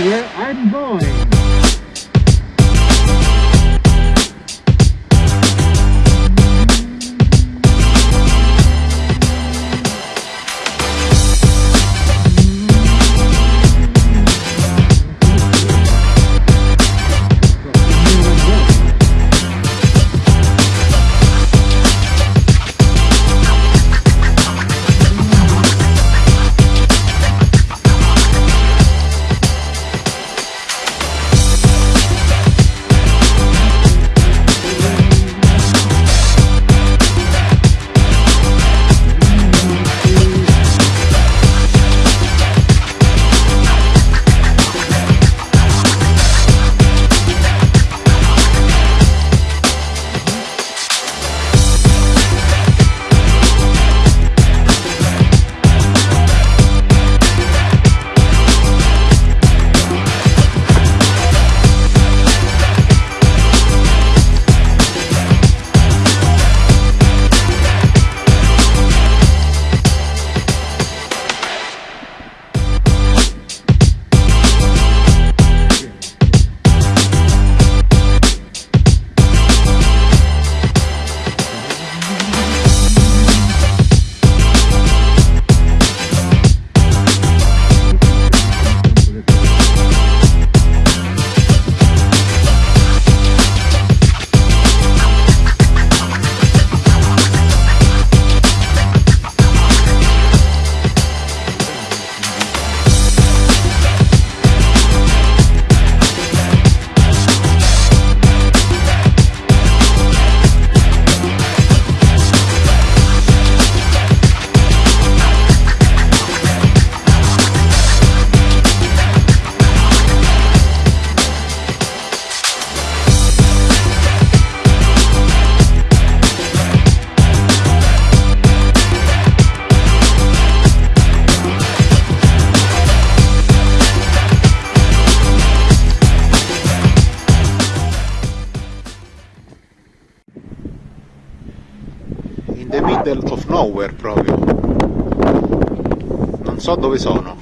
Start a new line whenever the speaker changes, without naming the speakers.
here. I'm going. Nowhere proprio. Non so dove sono